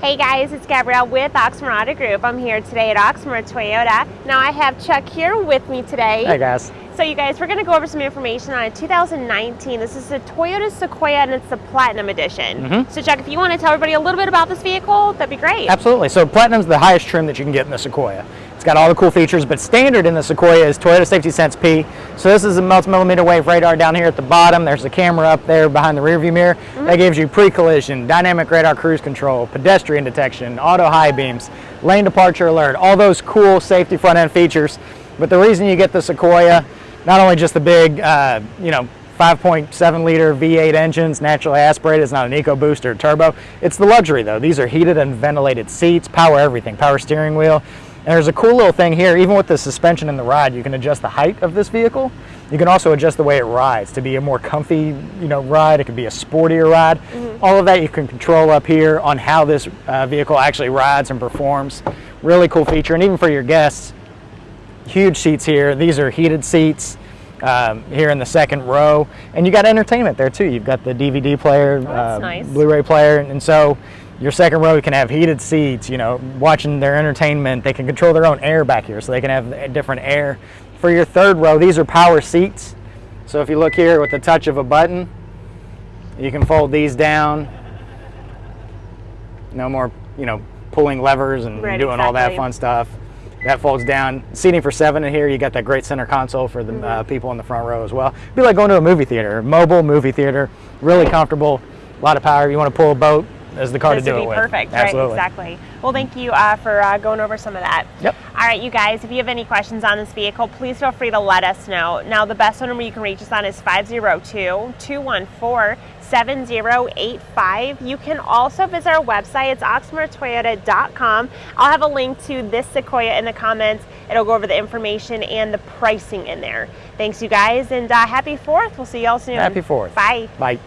Hey guys, it's Gabrielle with Oxmoor Auto Group. I'm here today at Oxmoor Toyota. Now I have Chuck here with me today. Hey guys. So you guys, we're going to go over some information on a 2019. This is the Toyota Sequoia and it's the Platinum Edition. Mm -hmm. So Chuck, if you want to tell everybody a little bit about this vehicle, that'd be great. Absolutely. So Platinum's the highest trim that you can get in the Sequoia. It's got all the cool features, but standard in the Sequoia is Toyota Safety Sense P. So this is a multi-millimeter wave radar down here at the bottom. There's a camera up there behind the rearview mirror. Mm -hmm. That gives you pre-collision, dynamic radar cruise control, pedestrian detection, auto high beams, lane departure alert, all those cool safety front end features. But the reason you get the Sequoia, not only just the big, uh, you know, 5.7 liter V8 engines, naturally aspirated, it's not an EcoBoost or turbo. It's the luxury though. These are heated and ventilated seats, power everything, power steering wheel. And there's a cool little thing here, even with the suspension and the ride, you can adjust the height of this vehicle. You can also adjust the way it rides to be a more comfy, you know, ride. It could be a sportier ride. Mm -hmm. All of that you can control up here on how this uh, vehicle actually rides and performs. Really cool feature. And even for your guests, huge seats here. These are heated seats. Um, here in the second row, and you got entertainment there too. You've got the DVD player, oh, uh, nice. Blu-ray player, and so your second row can have heated seats, you know, watching their entertainment. They can control their own air back here, so they can have different air. For your third row, these are power seats. So if you look here with the touch of a button, you can fold these down. No more, you know, pulling levers and right, doing exactly. all that fun stuff. That folds down. Seating for seven in here. You got that great center console for the mm -hmm. uh, people in the front row as well. It'd be like going to a movie theater, mobile movie theater. Really comfortable. A lot of power. You want to pull a boat, as the car this to do would be it with. perfect, Absolutely. right? Exactly. Well, thank you uh, for uh, going over some of that. Yep. All right, you guys, if you have any questions on this vehicle, please feel free to let us know. Now, the best number you can reach us on is 502-214-7085. You can also visit our website. It's oxmoortoyota.com. I'll have a link to this Sequoia in the comments. It'll go over the information and the pricing in there. Thanks, you guys, and uh, happy 4th. We'll see you all soon. Happy 4th. Bye. Bye.